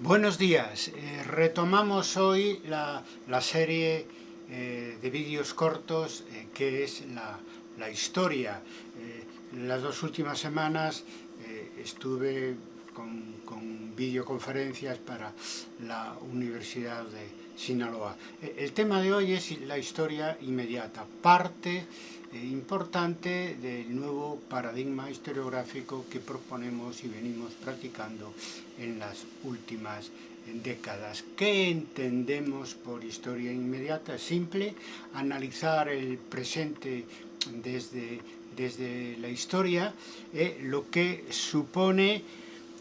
Buenos días, eh, retomamos hoy la, la serie eh, de vídeos cortos eh, que es la, la historia. las dos últimas semanas estuve con, con, videoconferencias para la Universidad de Sinaloa. El tema de hoy es la historia inmediata, parte importante del nuevo paradigma historiográfico que proponemos y venimos practicando en las últimas décadas. ¿Qué entendemos por historia inmediata? Simple, analizar el presente desde, desde la historia, eh, lo que supone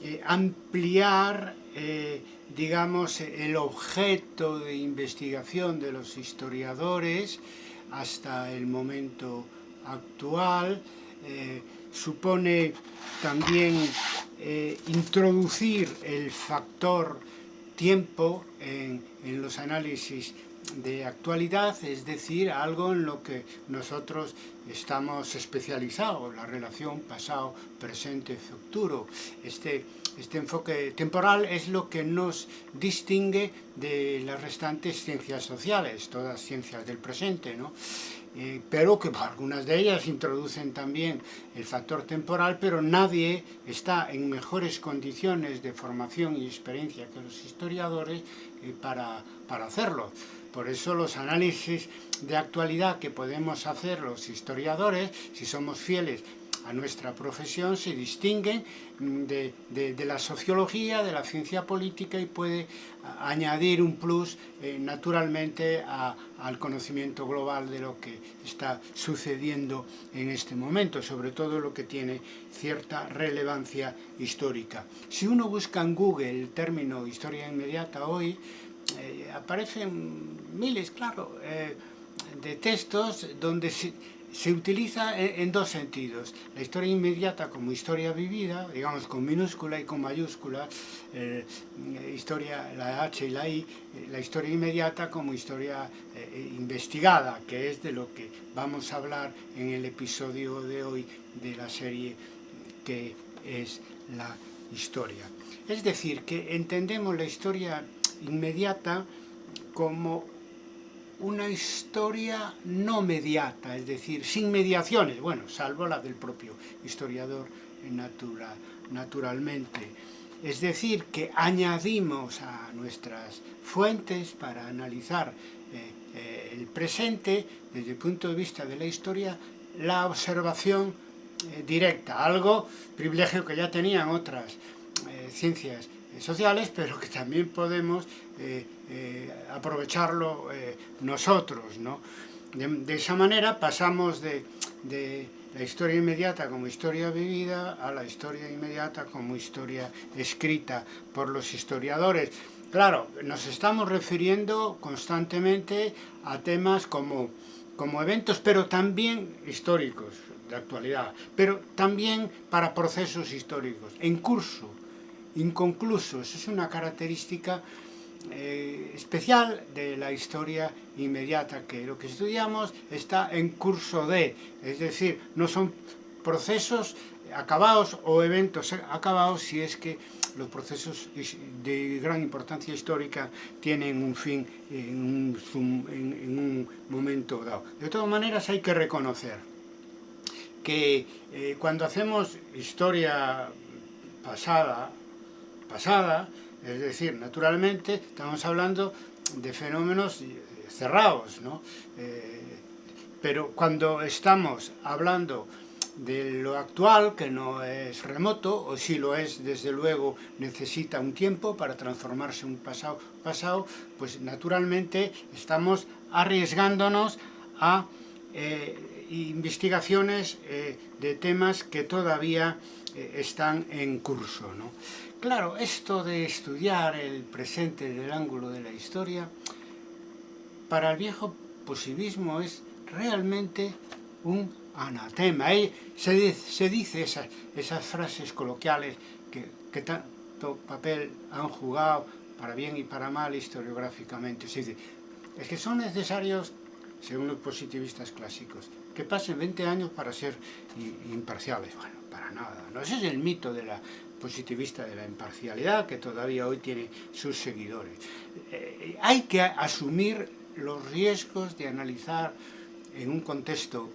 eh, ampliar eh, digamos, el objeto de investigación de los historiadores hasta el momento actual, eh, supone también introducir el factor tiempo en los análisis de actualidad, es decir, algo en lo que nosotros estamos especializados, la relación pasado, presente, futuro. Este, este enfoque temporal es lo que nos distingue de las restantes ciencias sociales, todas ciencias del presente, ¿no? Eh, pero que algunas de ellas introducen también el factor temporal, pero nadie está en mejores condiciones de formación y experiencia que los historiadores eh, para, para hacerlo. Por eso los análisis de actualidad que podemos hacer los historiadores, si somos fieles a nuestra profesión se distinguen mm, de, la sociología, de la ciencia política y puede añadir un plus eh, naturalmente al conocimiento global de lo que está sucediendo en este momento, sobre todo lo que tiene cierta relevancia histórica. Si uno busca en Google el término historia inmediata hoy, eh, aparecen miles, claro, eh, de textos donde se, utiliza en, dos sentidos. La historia inmediata como historia vivida, digamos con minúscula y con mayúscula, eh, historia, la H y la I, eh, la historia inmediata como historia investigada, que es de lo que vamos a hablar en el episodio de hoy de la serie que es la historia. Es decir, que entendemos la historia inmediata como una historia no mediata, es decir, sin mediaciones, bueno, salvo la del propio historiador natural, naturalmente. Es decir, que añadimos a nuestras fuentes para analizar eh, eh, el presente, desde el punto de vista de la historia, la observación eh, directa, algo, privilegio que ya tenían otras ciencias sociales, pero que también podemos eh, eh, aprovecharlo eh, nosotros. ¿no? De, esa manera pasamos de, de, la historia inmediata como historia vivida a la historia inmediata como historia escrita por los historiadores. Claro, nos estamos refiriendo constantemente a temas como, como eventos, pero también históricos de actualidad, pero también para procesos históricos, en curso, inconclusos. Es una característica eh, especial de la historia inmediata, que lo que estudiamos está en curso de, es decir, no son procesos acabados o eventos acabados si es que los procesos de gran importancia histórica tienen un fin en un, en un momento dado. De todas maneras hay que reconocer que eh, cuando hacemos historia pasada, es decir, naturalmente estamos hablando de fenómenos cerrados, ¿no? Eh, pero cuando estamos hablando de lo actual, que no es remoto, o si lo es, desde luego, necesita un tiempo para transformarse un pasado, pues naturalmente estamos arriesgándonos a eh, investigaciones eh, de temas que todavía están en curso. ¿no? Claro, esto de estudiar el presente del ángulo de la historia, para el viejo positivismo es realmente un anatema. se, se dice esas, esas, frases coloquiales que, tanto papel han jugado para bien y para mal historiográficamente. Se dice, es que son necesarios, según los positivistas clásicos, que pasen 20 años para ser imparciales. Bueno, para nada. ¿no? Ese es el mito de la positivista de la imparcialidad, que todavía hoy tiene sus seguidores. Eh, hay que asumir los riesgos de analizar en un contexto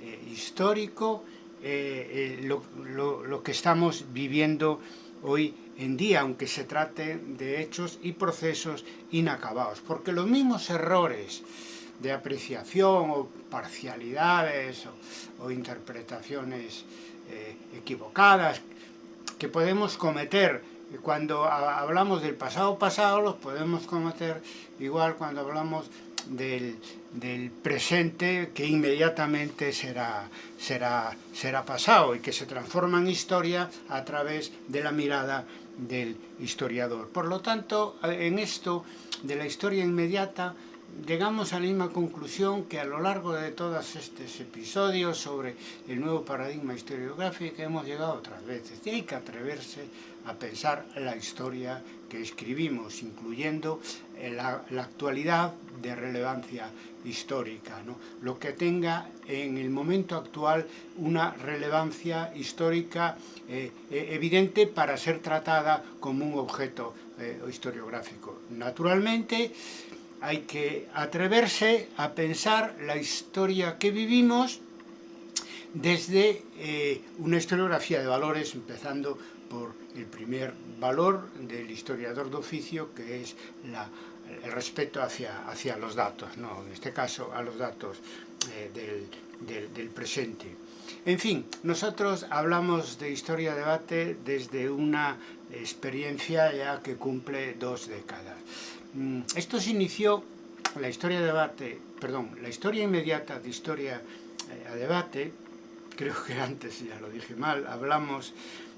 eh, histórico eh, lo, que estamos viviendo hoy en día, aunque se trate de hechos y procesos inacabados, porque los mismos errores de apreciación o parcialidades o, interpretaciones equivocadas que podemos cometer cuando hablamos del pasado pasado los podemos cometer igual cuando hablamos del, presente que inmediatamente será, será, será pasado y que se transforma en historia a través de la mirada del historiador. Por lo tanto, en esto de la historia inmediata, llegamos a la misma conclusión que a lo largo de todos estos episodios sobre el nuevo paradigma historiográfico hemos llegado otras veces. Y hay que atreverse a pensar la historia que escribimos, incluyendo la, la actualidad de relevancia histórica, ¿no? lo que tenga en el momento actual una relevancia histórica eh, eh, evidente para ser tratada como un objeto eh, historiográfico. Naturalmente, hay que atreverse a pensar la historia que vivimos desde eh, una historiografía de valores, empezando por el primer valor del historiador de oficio, que es el respeto hacia, hacia los datos, ¿no? en este caso a los datos eh, del, del, del presente. En fin, nosotros hablamos de historia-debate desde una experiencia ya que cumple dos décadas. Mm, esto se inició, la historia debate, perdón, la historia inmediata de historia eh, a debate, creo que antes ya lo dije mal, hablamos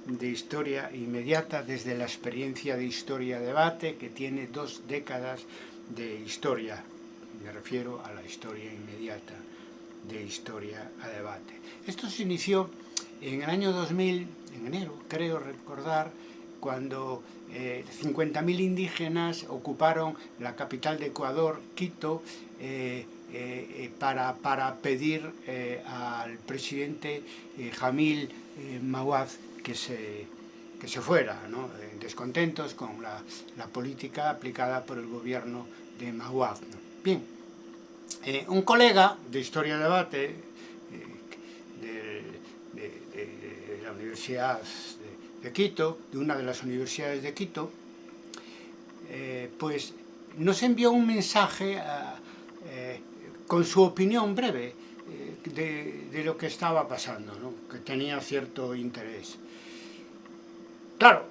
de historia inmediata desde la experiencia de historia debate que tiene dos décadas de historia, me refiero a la historia inmediata de historia a debate. Esto se inició en el año 2000, en enero, creo recordar, cuando eh, 50.000 indígenas ocuparon la capital de Ecuador, Quito, eh, eh, eh para, para, pedir al presidente Jamil Mawaz que se, que se fuera, ¿no? descontentos con la, la, política aplicada por el gobierno de Mawaz. ¿no? Bien, un colega de Historia Debate de, de, de, de la Universidad de Quito, de una de las universidades de Quito, eh, pues nos envió un mensaje eh, con su opinión breve eh, de, lo que estaba pasando, que tenía cierto interés. Claro,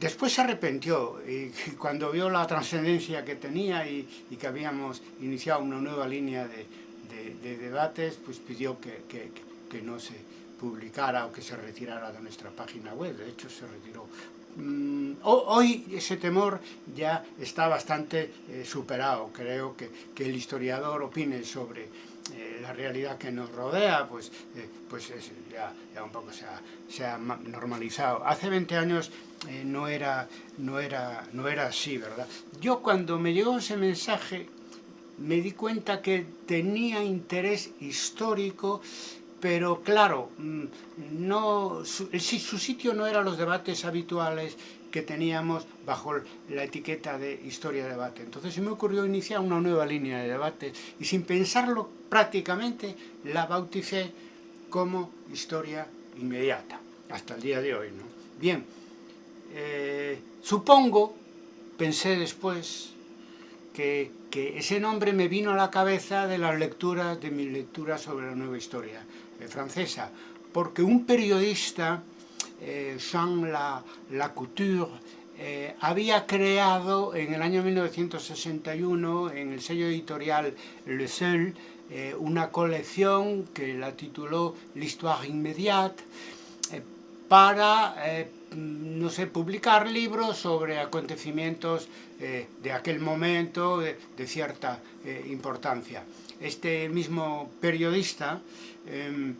después se arrepintió y cuando vio la trascendencia que tenía y, que habíamos iniciado una nueva línea de, de, de debates, pues pidió que, que, que no se publicara o que se retirara de nuestra página web, de hecho se retiró. Mm, hoy ese temor ya está bastante eh, superado, creo que, que, el historiador opine sobre eh, la realidad que nos rodea, pues, eh, pues es, ya, ya, un poco se ha, se ha normalizado. Hace 20 años no, era, no, era, no era así, ¿verdad? Yo cuando me llegó ese mensaje me di cuenta que tenía interés histórico pero claro, mm, no, su, su sitio no eran los debates habituales que teníamos bajo la etiqueta de historia de debate. Entonces se me ocurrió iniciar una nueva línea de debate y sin pensarlo prácticamente la bauticé como historia inmediata, hasta el día de hoy. ¿no? Bien, eh, supongo, pensé después, que, que ese nombre me vino a la cabeza de las lecturas, de mis lecturas sobre la nueva historia francesa, porque un periodista, eh, Jean Lacouture, eh, había creado en el año 1961 en el sello editorial Le Seul eh, una colección que la tituló L'Histoire Immédiate eh, para, eh, no sé, publicar libros sobre acontecimientos de aquel momento de cierta importancia. Este mismo periodista eh,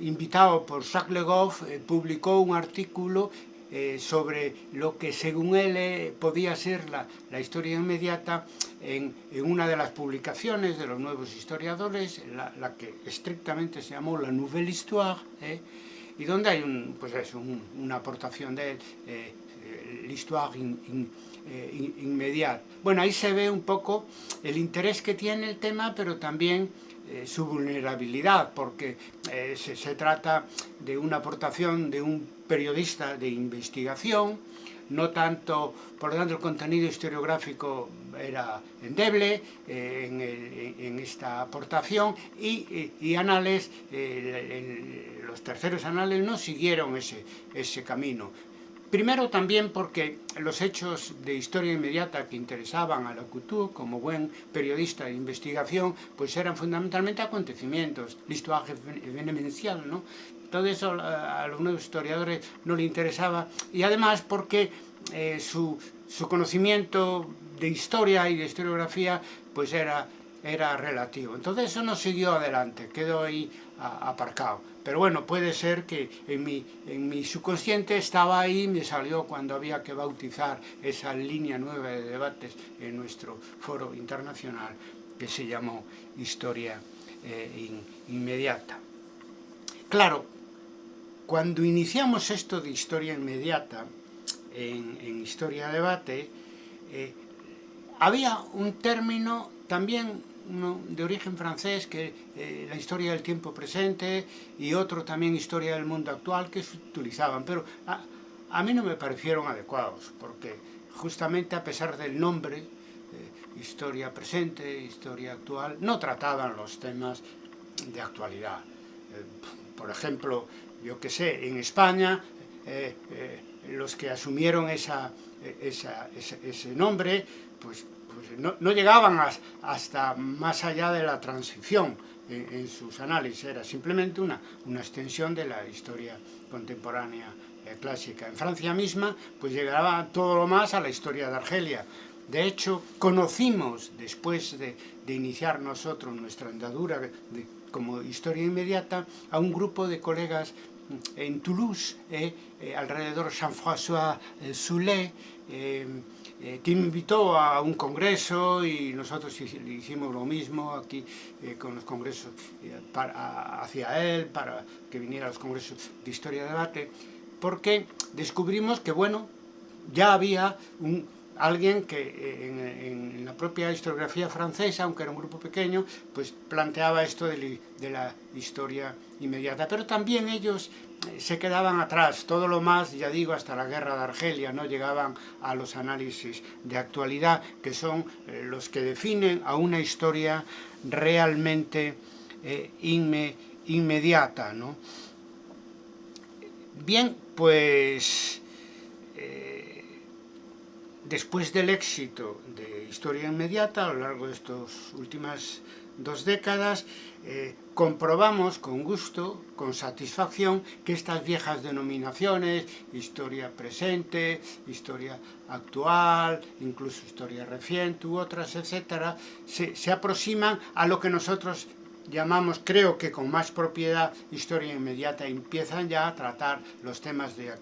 invitado por Jacques Le eh, publicó un artículo eh, sobre lo que según él eh, podía ser la, historia inmediata en, una de las publicaciones de los nuevos historiadores, la, que estrictamente se llamó La Nouvelle Histoire, y donde hay pues eso, un, una aportación de eh, l'histoire in, in, eh, inmediata. Bueno, ahí se ve un poco el interés que tiene el tema, pero también eh, su vulnerabilidad, porque eh, se, se, trata de una aportación de un periodista de investigación, no tanto, por lo tanto el contenido historiográfico era endeble eh, en, el, en, esta aportación y, y, anales, eh, el, los terceros anales no siguieron ese, ese camino. Primero también porque los hechos de historia inmediata que interesaban a la Couture como buen periodista de investigación pues eran fundamentalmente acontecimientos, l'histoire événemential, ¿no? Todo eso a los nuevos historiadores no le interesaba y además porque eh, su, su conocimiento de historia y de historiografía pues era, era relativo. Entonces eso no siguió adelante, quedó ahí aparcado. Pero bueno, puede ser que en mi, en mi subconsciente estaba ahí, me salió cuando había que bautizar esa línea nueva de debates en nuestro foro internacional que se llamó Historia eh, in, Inmediata. Claro, cuando iniciamos esto de historia inmediata, en, en Historia Debate, eh, había un término también de origen francés, que eh, la historia del tiempo presente, y otro también historia del mundo actual, que se utilizaban, pero a, mí no me parecieron adecuados, porque justamente a pesar del nombre, eh, historia presente, historia actual, no trataban los temas de actualidad. Eh, por ejemplo, yo que sé, en España, los que asumieron esa, ese nombre, pues pues no, llegaban hasta más allá de la transición en, sus análisis, era simplemente una, una, extensión de la historia contemporánea eh, clásica. En Francia misma, pues llegaba todo lo más a la historia de Argelia. De hecho, conocimos, después de, de iniciar nosotros nuestra andadura de, como historia inmediata, a un grupo de colegas en Toulouse, eh, eh, alrededor Jean-François eh, Soulet, eh, que invitó a un congreso y nosotros hicimos lo mismo aquí eh, con los congresos eh, hacia él, para que viniera a los congresos de historia de debate, porque descubrimos que, bueno, ya había alguien que eh, en, la propia historiografía francesa, aunque era un grupo pequeño, pues planteaba esto de, la historia inmediata. Pero también ellos se quedaban atrás, todo lo más, ya digo, hasta la guerra de Argelia, no llegaban a los análisis de actualidad, que son eh, los que definen a una historia realmente eh, inme, inmediata. ¿no? Bien, pues después del éxito de Historia Inmediata a lo largo de estas últimas dos décadas, eh, comprobamos con gusto, con satisfacción, que estas viejas denominaciones, historia presente, historia actual, incluso historia reciente u otras, etcétera, se, se aproximan a lo que nosotros llamamos, creo que con más propiedad, historia inmediata, empiezan ya a tratar los temas de,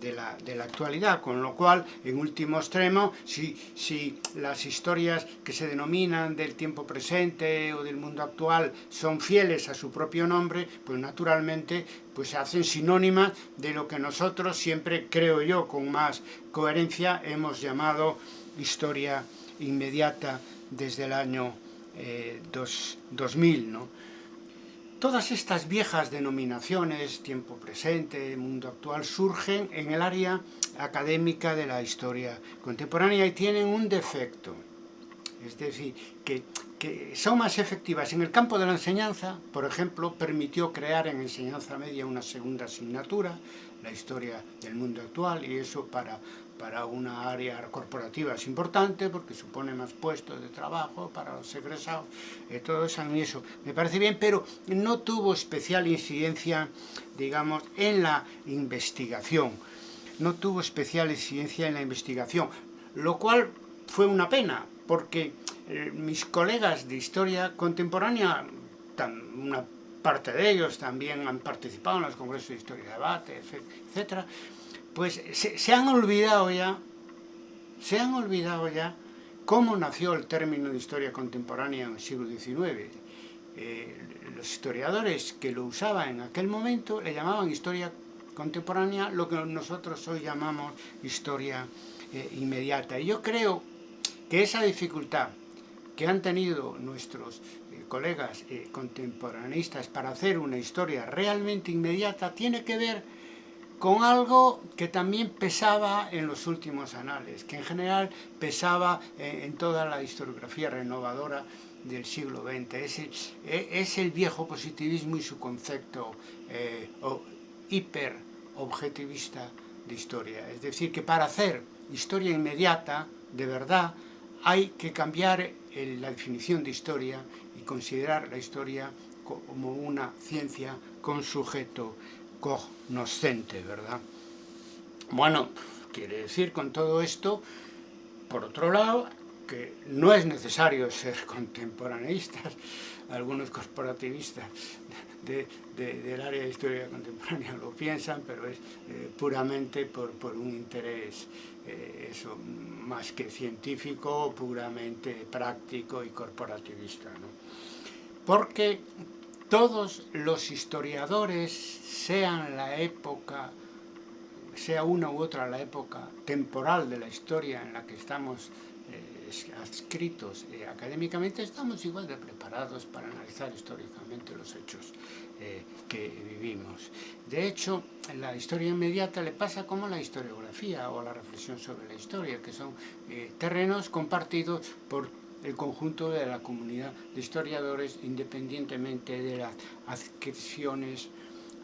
de, la, de la, actualidad, con lo cual, en último extremo, si, si las historias que se denominan del tiempo presente o del mundo actual son fieles a su propio nombre, pues naturalmente pues se hacen sinónimas de lo que nosotros siempre, creo yo, con más coherencia, hemos llamado historia inmediata desde el año eh, dos, 2000, ¿no? Todas estas viejas denominaciones, tiempo presente, mundo actual, surgen en el área académica de la historia contemporánea y tienen un defecto. Es decir, que, que son más efectivas. En el campo de la enseñanza, por ejemplo, permitió crear en enseñanza media una segunda asignatura, la historia del mundo actual, y eso para para una área corporativa es importante porque supone más puestos de trabajo para los egresados, eh, todo eso, a eso me parece bien, pero no tuvo especial incidencia, digamos, en la investigación. No tuvo especial incidencia en la investigación, lo cual fue una pena, porque eh, mis colegas de historia contemporánea, una parte de ellos también han participado en los congresos de historia y debate, etcétera, pues se, han olvidado ya, se han olvidado ya cómo nació el término de historia contemporánea en el siglo XIX. eh, los historiadores que lo usaban en aquel momento le llamaban historia contemporánea, lo que nosotros hoy llamamos historia eh, inmediata. Y yo creo que esa dificultad que han tenido nuestros eh, colegas contemporaneistas para hacer una historia realmente inmediata tiene que ver con algo que también pesaba en los últimos anales, que en general pesaba en toda la historiografía renovadora del siglo XX. Es el, es el viejo positivismo y su concepto eh, hiper objetivista de historia. Es decir, que para hacer historia inmediata, de verdad, hay que cambiar la definición de historia y considerar la historia como una ciencia con sujeto cognoscente, ¿verdad? Bueno, quiere decir con todo esto, por otro lado, que no es necesario ser contemporaneistas, algunos corporativistas del área de historia contemporánea lo piensan, pero es eh, puramente por, un interés eh, eso, más que científico, puramente práctico y corporativista. Porque todos los historiadores, sean la época, sea una u otra la época temporal de la historia en la que estamos adscritos eh, académicamente, estamos igual de preparados para analizar históricamente los hechos eh, que vivimos. De hecho, la historia inmediata le pasa como la historiografía o la reflexión sobre la historia, que son eh, terrenos compartidos por el conjunto de la comunidad de historiadores independientemente de las adscripciones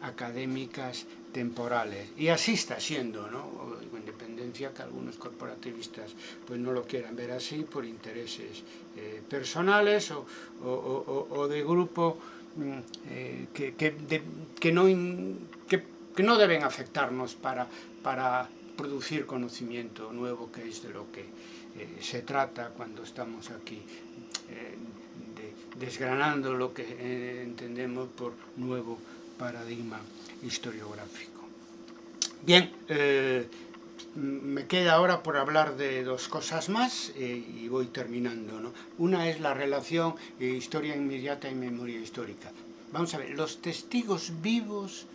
académicas temporales. Y así está siendo, ¿no? Independencia que algunos corporativistas pues no lo quieran ver así por intereses eh, personales o, o, o, de grupo mm, eh, que, que, no que, no deben afectarnos para, para producir conocimiento nuevo, que es de lo que eh, se trata cuando estamos aquí eh, de, desgranando lo que eh, entendemos por nuevo paradigma historiográfico. Bien, me queda ahora por hablar de dos cosas más y voy terminando. ¿no? Una es la relación historia inmediata y memoria histórica. Vamos a ver, los testigos vivos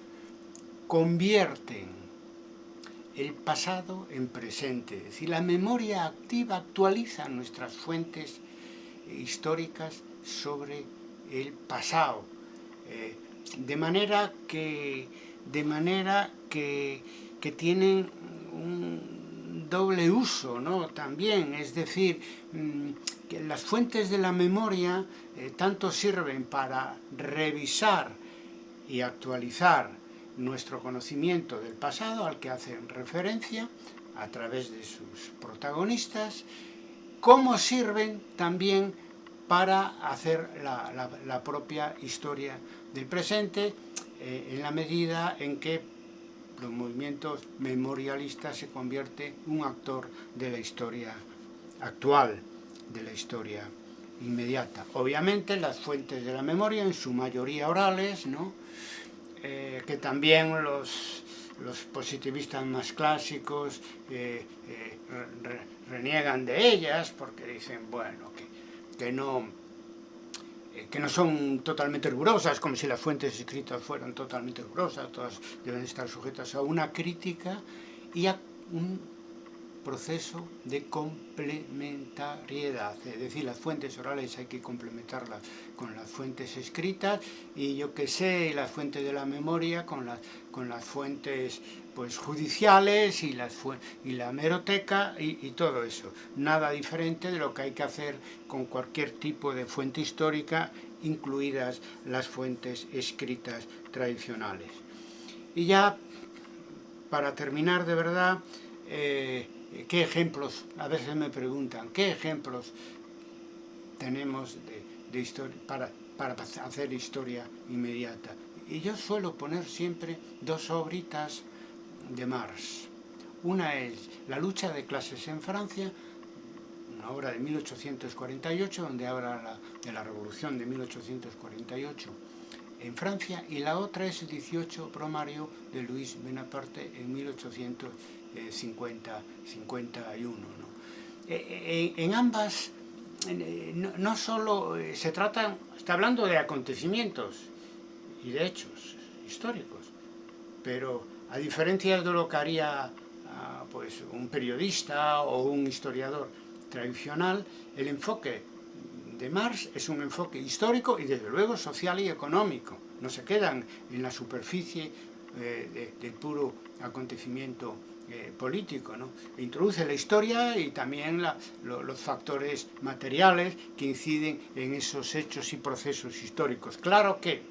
convierten el pasado en presente. Es decir, la memoria activa actualiza nuestras fuentes históricas sobre el pasado. Eh, de manera que, de manera que, que tienen un doble uso ¿no? también, es decir, mm, que las fuentes de la memoria eh, tanto sirven para revisar y actualizar nuestro conocimiento del pasado al que hacen referencia a través de sus protagonistas, como sirven también para hacer la, propia historia del presente eh, en la medida en que los movimientos memorialistas se convierte un actor de la historia actual, de la historia inmediata. Obviamente las fuentes de la memoria, en su mayoría orales, ¿no? Eh, que también los, los, positivistas más clásicos eh, eh, re, reniegan de ellas porque dicen, bueno, que, que no que no son totalmente rigurosas, como si las fuentes escritas fueran totalmente rigurosas, todas deben estar sujetas a una crítica y a un proceso de complementariedad, es decir, las fuentes orales hay que complementarlas con las fuentes escritas y yo que sé, las fuentes de la memoria con las, con las fuentes pues, judiciales y, las, y la meroteca y, todo eso. Nada diferente de lo que hay que hacer con cualquier tipo de fuente histórica, incluidas las fuentes escritas tradicionales. Y ya, para terminar de verdad, eh, ¿Qué ejemplos, a veces me preguntan, qué ejemplos tenemos de, historia para, para hacer historia inmediata? Y yo suelo poner siempre dos obritas de Marx. Una es La lucha de clases en Francia, una obra de 1848, donde habla la, de la revolución de 1848 en Francia, y la otra es el 18 Promario de Luis Bonaparte en 1850, 51. ¿no? E, e, en ambas no, no, solo se trata, está hablando de acontecimientos y de hechos históricos, pero a diferencia de lo que haría pues, un periodista o un historiador tradicional, el enfoque de Marx es un enfoque histórico y desde luego social y económico. No se quedan en la superficie eh, del puro acontecimiento eh, político. ¿no? Introduce la historia y también los factores materiales que inciden en esos hechos y procesos históricos. Claro que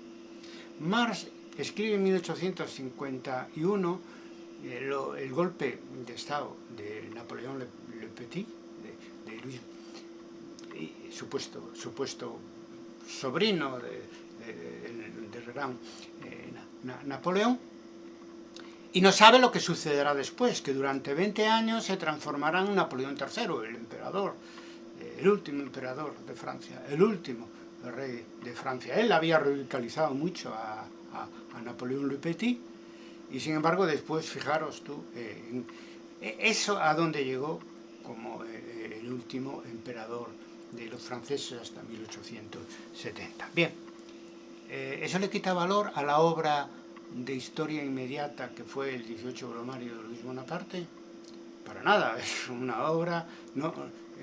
Marx escribe en 1851 eh, el golpe de Estado de Napoleón Le, Petit, de, Luis, supuesto, sobrino del gran eh, Napoleón, y no sabe lo que sucederá después, que durante 20 años se transformará en Napoleón III, el emperador, eh, el último emperador de Francia, el último rey de Francia. Él había radicalizado mucho a, a, Napoleón Le Petit, y sin embargo después, fijaros tú, eh, eso a dónde llegó como eh, el último emperador de los franceses hasta 1870. Bien, eh, eso le quita valor a la obra de historia inmediata que fue el 18 Bromario de Luis Bonaparte, para nada, es una obra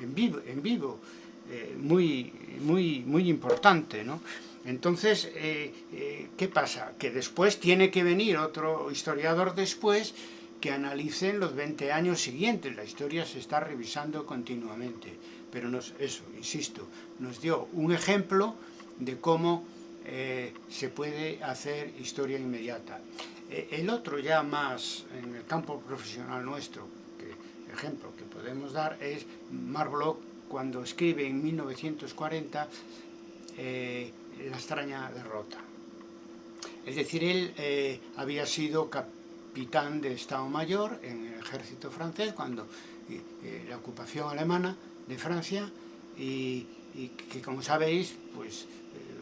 en vivo, en vivo muy, muy, muy importante, ¿no? Entonces, eh, eh, ¿qué pasa? Que después tiene que venir otro historiador después que analice en los 20 años siguientes. La historia se está revisando continuamente. Pero eso, insisto, nos dio un ejemplo de cómo eh, se puede hacer historia inmediata. el otro ya más en el campo profesional nuestro, que ejemplo que podemos dar, es Mark Bloch cuando escribe en 1940 la extraña derrota. Es decir, él eh, había sido capitán de Estado Mayor en el ejército francés cuando eh, eh, la ocupación alemana de Francia y, que como sabéis pues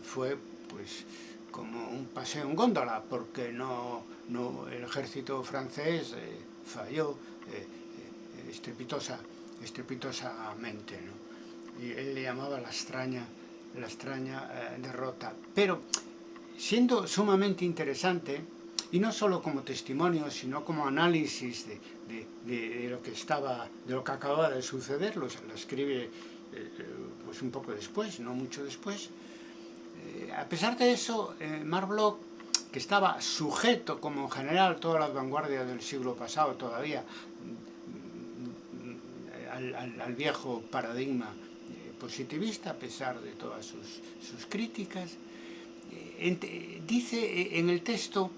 fue pues como un paseo en góndola porque no, no el ejército francés falló estrepitosa, estrepitosamente ¿no? y él le llamaba la extraña la extraña eh, derrota. Pero siendo sumamente interesante, y no solo como testimonio, sino como análisis de, lo que estaba, de lo que acababa de suceder, lo, escribe eh, pues un poco después, no mucho después. Eh, a pesar de eso, Mark Bloch, que estaba sujeto, como en general todas las vanguardias del siglo pasado todavía, al viejo paradigma positivista a pesar de todas sus, críticas. Eh, dice eh, en el texto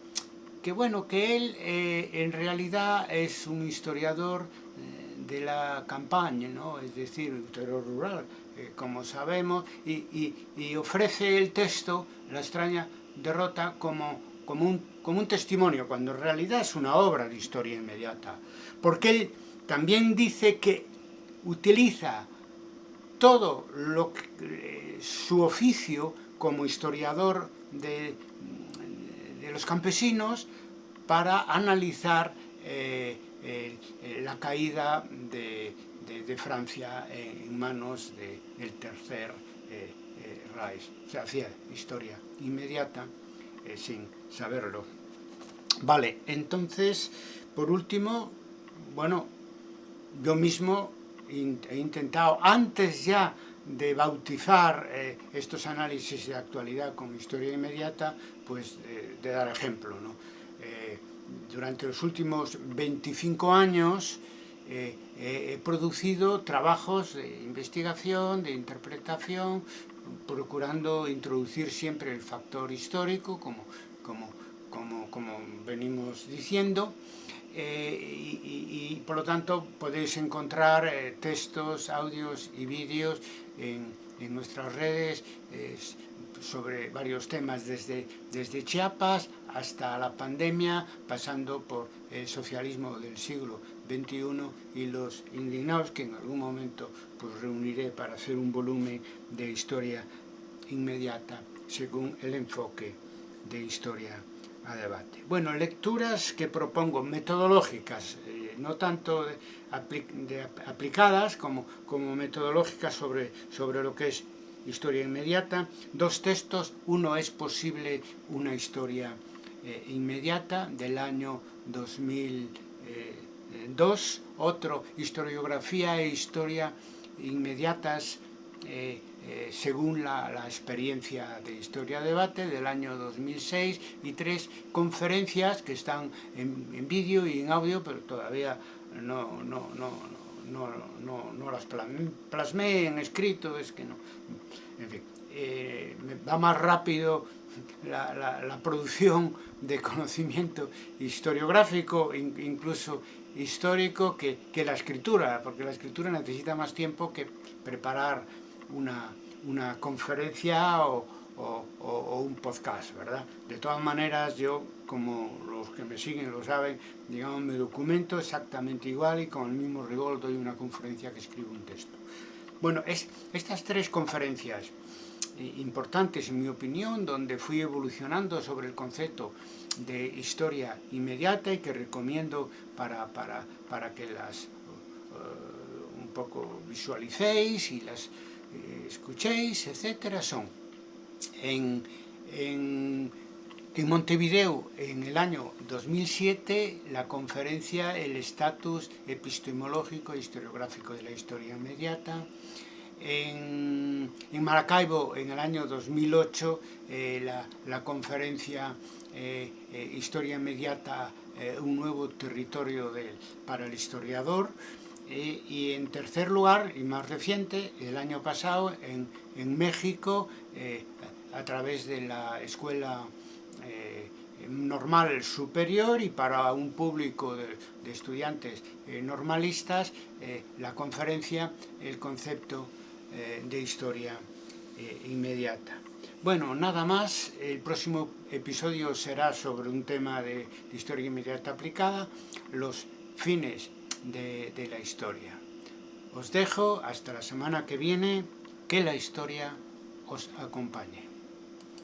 que bueno, que él eh, en realidad es un historiador de la campaña, ¿no? es decir, un terror rural, como sabemos, y, ofrece el texto, la extraña derrota, como, como, un, como un testimonio, cuando en realidad es una obra de historia inmediata. Porque él también dice que utiliza todo lo que, su oficio como historiador de, los campesinos para analizar eh, la caída de, Francia en manos del tercer eh, eh, Reich. Se hacía historia inmediata sin saberlo. Vale, entonces, por último, bueno, yo mismo he intentado, antes ya de bautizar eh, estos análisis de actualidad con historia inmediata, pues de dar ejemplo. Eh, durante los últimos 25 años eh, he producido trabajos de investigación, de interpretación, procurando introducir siempre el factor histórico, como, como, como, como venimos diciendo, eh, y, por lo tanto podéis encontrar eh, textos, audios y vídeos en, nuestras redes sobre varios temas, desde, desde Chiapas hasta la pandemia, pasando por el socialismo del siglo XXI y los indignados, que en algún momento pues, reuniré para hacer un volumen de historia inmediata según el enfoque de historia a debate. Bueno, lecturas que propongo, metodológicas, eh, no tanto de, aplicadas como, como metodológicas sobre, sobre lo que es historia inmediata. Dos textos, uno es posible una historia eh, inmediata del año 2002, otro historiografía e historia inmediatas eh, eh, según la, experiencia de Historia Debate del año 2006 y tres conferencias que están en, en vídeo y en audio, pero todavía no, no, no, no, no, no las plasmé en escrito, es que no. En fin, eh, va más rápido la, la, la, producción de conocimiento historiográfico, incluso histórico, que, que la escritura, porque la escritura necesita más tiempo que preparar una, una conferencia o, o, o, un podcast, ¿verdad? De todas maneras, yo, como los que me siguen lo saben, digamos, me documento exactamente igual y con el mismo rigor doy una conferencia que escribo un texto. Bueno, es, estas tres conferencias importantes, en mi opinión, donde fui evolucionando sobre el concepto de historia inmediata y que recomiendo para, para, para que las uh, un poco visualicéis y las eh, escuchéis, etcétera, son en, en, en, Montevideo en el año 2007 la conferencia El estatus epistemológico e historiográfico de la historia inmediata, en, Maracaibo en el año 2008 eh, la, la, conferencia eh, eh, Historia Inmediata, eh, un nuevo territorio de, para el historiador, y en tercer lugar, y más reciente, el año pasado en, en México, a través de la escuela normal superior y para un público de, estudiantes normalistas, la conferencia, el concepto de historia inmediata. Bueno, nada más, el próximo episodio será sobre un tema de, historia inmediata aplicada, los fines de la historia. Os dejo hasta la semana que viene, que la historia os acompañe.